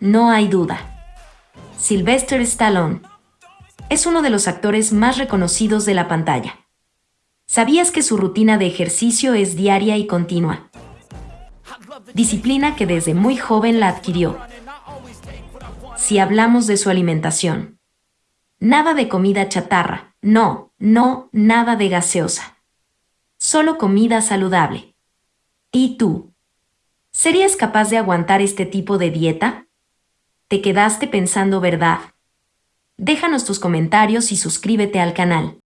no hay duda. Sylvester Stallone es uno de los actores más reconocidos de la pantalla. ¿Sabías que su rutina de ejercicio es diaria y continua? Disciplina que desde muy joven la adquirió. Si hablamos de su alimentación. Nada de comida chatarra, no, no, nada de gaseosa. Solo comida saludable. ¿Y tú? ¿Serías capaz de aguantar este tipo de dieta? ¿Te quedaste pensando verdad? Déjanos tus comentarios y suscríbete al canal.